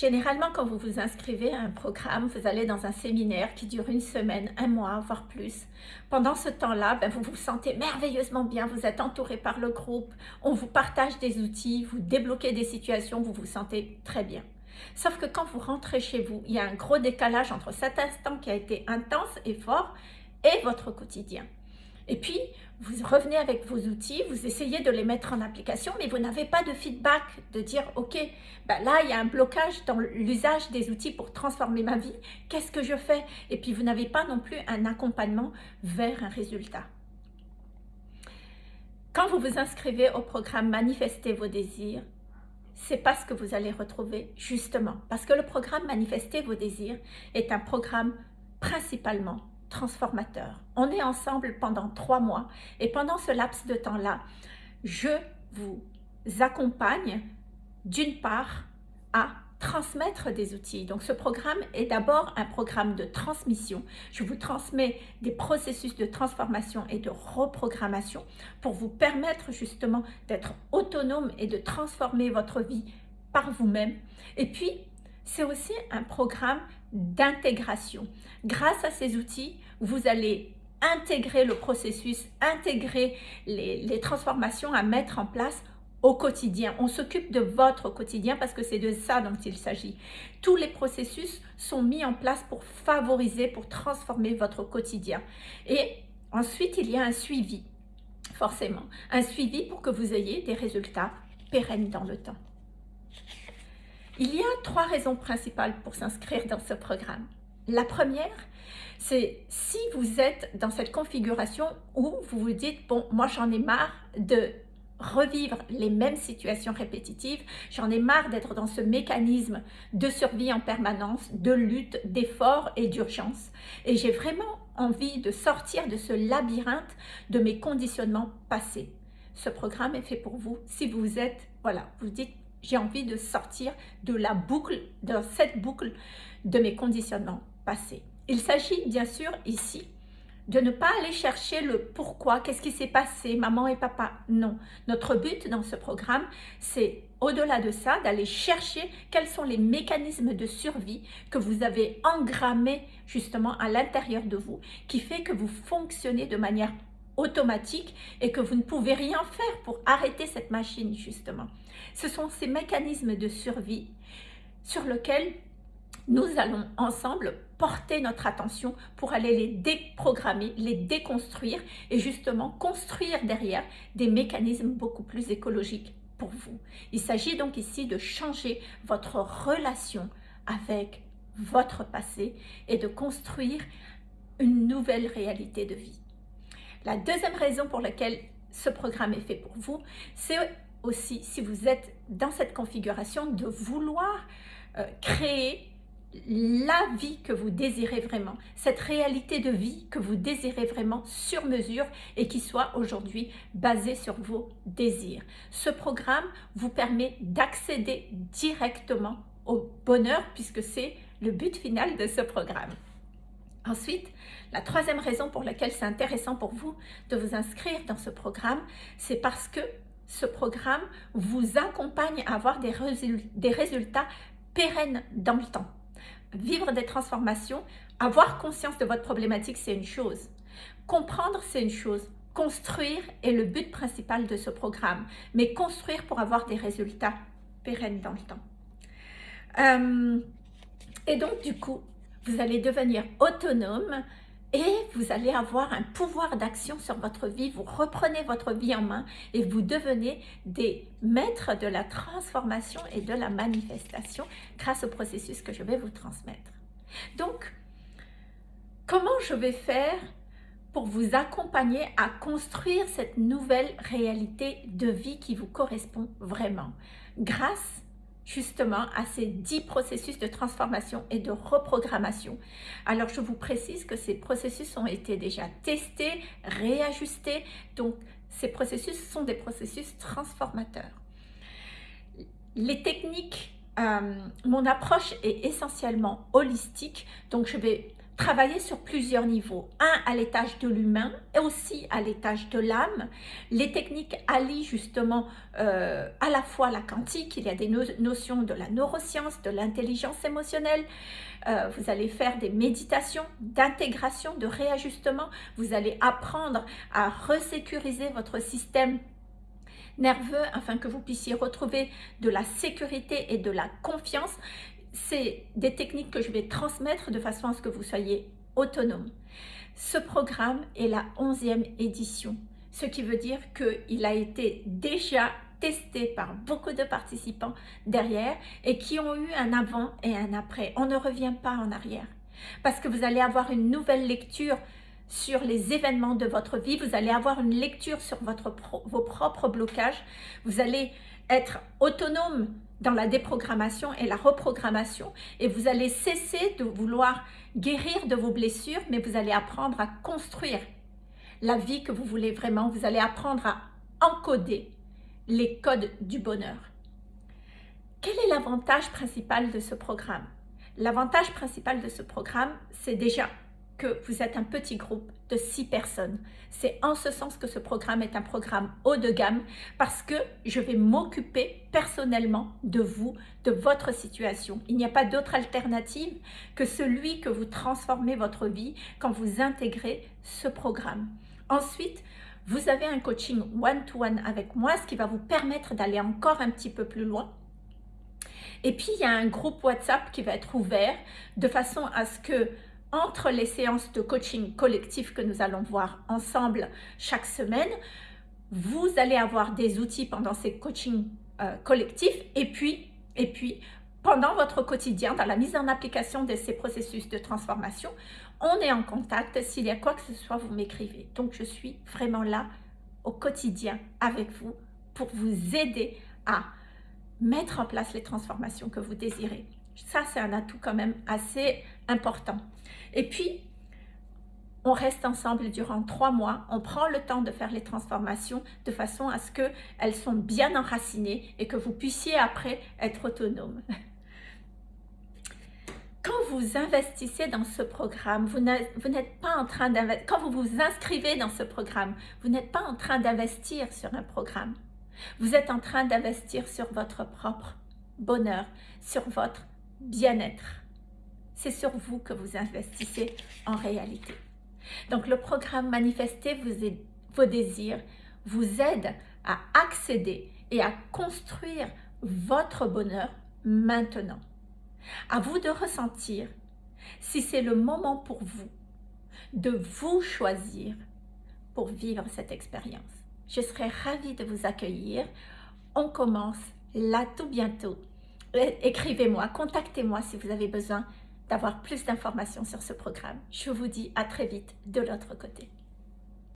Généralement, quand vous vous inscrivez à un programme, vous allez dans un séminaire qui dure une semaine, un mois, voire plus. Pendant ce temps-là, ben, vous vous sentez merveilleusement bien, vous êtes entouré par le groupe, on vous partage des outils, vous débloquez des situations, vous vous sentez très bien. Sauf que quand vous rentrez chez vous, il y a un gros décalage entre cet instant qui a été intense et fort et votre quotidien. Et puis, vous revenez avec vos outils, vous essayez de les mettre en application, mais vous n'avez pas de feedback, de dire, ok, ben là, il y a un blocage dans l'usage des outils pour transformer ma vie, qu'est-ce que je fais? Et puis, vous n'avez pas non plus un accompagnement vers un résultat. Quand vous vous inscrivez au programme Manifester vos désirs, c'est pas ce que vous allez retrouver justement. Parce que le programme Manifester vos désirs est un programme principalement transformateur. On est ensemble pendant trois mois et pendant ce laps de temps-là, je vous accompagne d'une part à transmettre des outils. Donc ce programme est d'abord un programme de transmission. Je vous transmets des processus de transformation et de reprogrammation pour vous permettre justement d'être autonome et de transformer votre vie par vous-même. Et puis, c'est aussi un programme d'intégration. Grâce à ces outils, vous allez intégrer le processus, intégrer les, transformations à mettre en place au quotidien. On s'occupe de votre quotidien parce que c'est de ça dont il s'agit. Tous les processus sont mis en place pour favoriser, pour transformer votre quotidien. Et ensuite, il y a un suivi, forcément. Un suivi pour que vous ayez des résultats pérennes dans le temps. Il y a trois raisons principales pour s'inscrire dans ce programme. La première, c'est si vous êtes dans cette configuration où vous vous dites, bon, moi j'en ai marre de revivre les mêmes situations répétitives, j'en ai marre d'être dans ce mécanisme de survie en permanence, de lutte, d'effort et d'urgence. Et j'ai vraiment envie de sortir de ce labyrinthe de mes conditionnements passés. Ce programme est fait pour vous si vous êtes, voilà, vous dites, j'ai envie de sortir de la boucle, de cette boucle de mes conditionnements passés. Il s'agit bien sûr ici de ne pas aller chercher le pourquoi, qu'est-ce qui s'est passé, maman et papa. Non, notre but dans ce programme, c'est au-delà de ça, d'aller chercher quels sont les mécanismes de survie que vous avez engrammés justement à l'intérieur de vous, qui fait que vous fonctionnez de manière automatique et que vous ne pouvez rien faire pour arrêter cette machine justement. Ce sont ces mécanismes de survie sur lesquels nous allons ensemble porter notre attention pour aller les déprogrammer, les déconstruire et justement construire derrière des mécanismes beaucoup plus écologiques pour vous. Il s'agit donc ici de changer votre relation avec votre passé et de construire une nouvelle réalité de vie. La deuxième raison pour laquelle ce programme est fait pour vous, c'est aussi, si vous êtes dans cette configuration, de vouloir euh, créer la vie que vous désirez vraiment, cette réalité de vie que vous désirez vraiment sur mesure et qui soit aujourd'hui basée sur vos désirs. Ce programme vous permet d'accéder directement au bonheur puisque c'est le but final de ce programme. Ensuite, la troisième raison pour laquelle c'est intéressant pour vous de vous inscrire dans ce programme, c'est parce que ce programme vous accompagne à avoir des, résultats pérennes dans le temps. Vivre des transformations, avoir conscience de votre problématique, c'est une chose. Comprendre, c'est une chose. Construire est le but principal de ce programme, mais construire pour avoir des résultats pérennes dans le temps. Euh, et donc, du coup, vous allez devenir autonome et vous allez avoir un pouvoir d'action sur votre vie. Vous reprenez votre vie en main et vous devenez des maîtres de la transformation et de la manifestation grâce au processus que je vais vous transmettre. Donc, comment je vais faire pour vous accompagner à construire cette nouvelle réalité de vie qui vous correspond vraiment? Grâce justement à ces dix processus de transformation et de reprogrammation. Alors, je vous précise que ces processus ont été déjà testés, réajustés. Donc, ces processus sont des processus transformateurs. Les techniques, euh, mon approche est essentiellement holistique. Donc, je vais travailler sur plusieurs niveaux. Un à l'étage de l'humain et aussi à l'étage de l'âme. Les techniques allient justement euh, à la fois la quantique, il y a des notions de la neuroscience, de l'intelligence émotionnelle. Euh, vous allez faire des méditations d'intégration, de réajustement. Vous allez apprendre à resécuriser votre système nerveux afin que vous puissiez retrouver de la sécurité et de la confiance c'est des techniques que je vais transmettre de façon à ce que vous soyez autonome. Ce programme est la 11e édition, ce qui veut dire qu'il a été déjà testé par beaucoup de participants derrière et qui ont eu un avant et un après. On ne revient pas en arrière parce que vous allez avoir une nouvelle lecture sur les événements de votre vie, vous allez avoir une lecture sur votre vos propres blocages, vous allez être autonome dans la déprogrammation et la reprogrammation et vous allez cesser de vouloir guérir de vos blessures, mais vous allez apprendre à construire la vie que vous voulez vraiment. Vous allez apprendre à encoder les codes du bonheur. Quel est l'avantage principal de ce programme? L'avantage principal de ce programme, c'est déjà vous êtes un petit groupe de six personnes. C'est en ce sens que ce programme est un programme haut de gamme parce que je vais m'occuper personnellement de vous, de votre situation. Il n'y a pas d'autre alternative que celui que vous transformez votre vie quand vous intégrez ce programme. Ensuite, vous avez un coaching one-to-one -one avec moi, ce qui va vous permettre d'aller encore un petit peu plus loin. Et puis, il y a un groupe WhatsApp qui va être ouvert de façon à ce que entre les séances de coaching collectif que nous allons voir ensemble chaque semaine, vous allez avoir des outils pendant ces coachings euh, collectifs et puis, et puis pendant votre quotidien, dans la mise en application de ces processus de transformation, on est en contact. S'il y a quoi que ce soit, vous m'écrivez. Donc, je suis vraiment là au quotidien avec vous pour vous aider à mettre en place les transformations que vous désirez. Ça, c'est un atout quand même assez important. Et puis, on reste ensemble durant trois mois, on prend le temps de faire les transformations de façon à ce qu'elles sont bien enracinées et que vous puissiez après être autonome. Quand vous investissez dans ce programme, vous n'êtes pas en train d'investir, quand vous vous inscrivez dans ce programme, vous n'êtes pas en train d'investir sur un programme. Vous êtes en train d'investir sur votre propre bonheur, sur votre bien-être. C'est sur vous que vous investissez en réalité. Donc le programme Manifester vos désirs vous aide à accéder et à construire votre bonheur maintenant. À vous de ressentir si c'est le moment pour vous de vous choisir pour vivre cette expérience. Je serai ravie de vous accueillir. On commence là tout bientôt écrivez-moi, contactez-moi si vous avez besoin d'avoir plus d'informations sur ce programme. Je vous dis à très vite de l'autre côté.